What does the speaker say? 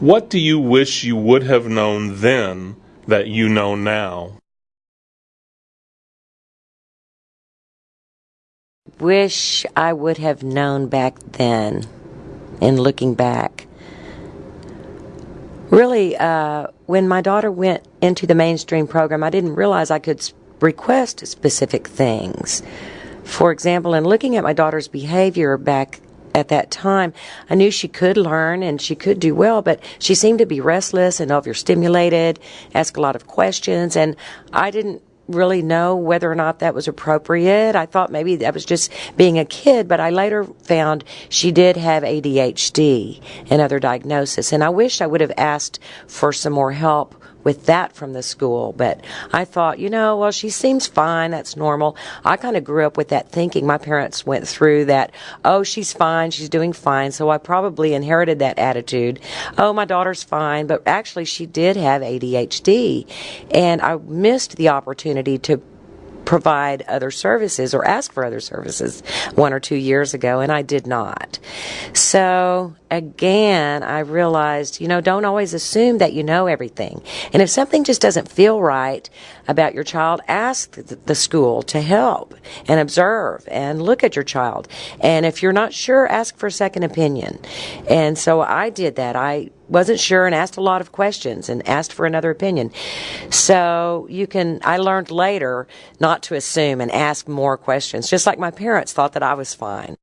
What do you wish you would have known then that you know now? Wish I would have known back then, in looking back. Really, uh, when my daughter went into the mainstream program, I didn't realize I could request specific things. For example, in looking at my daughter's behavior back at that time, I knew she could learn and she could do well, but she seemed to be restless and overstimulated, ask a lot of questions, and I didn't really know whether or not that was appropriate. I thought maybe that was just being a kid, but I later found she did have ADHD and other diagnosis, and I wish I would have asked for some more help with that from the school. But I thought, you know, well, she seems fine. That's normal. I kind of grew up with that thinking. My parents went through that, oh, she's fine. She's doing fine. So I probably inherited that attitude. Oh, my daughter's fine. But actually, she did have ADHD. And I missed the opportunity to provide other services or ask for other services one or two years ago, and I did not. So again, I realized, you know, don't always assume that you know everything. And if something just doesn't feel right about your child, ask the school to help and observe and look at your child. And if you're not sure, ask for a second opinion. And so I did that. I wasn't sure and asked a lot of questions and asked for another opinion. So you can, I learned later not to assume and ask more questions, just like my parents thought that I was fine.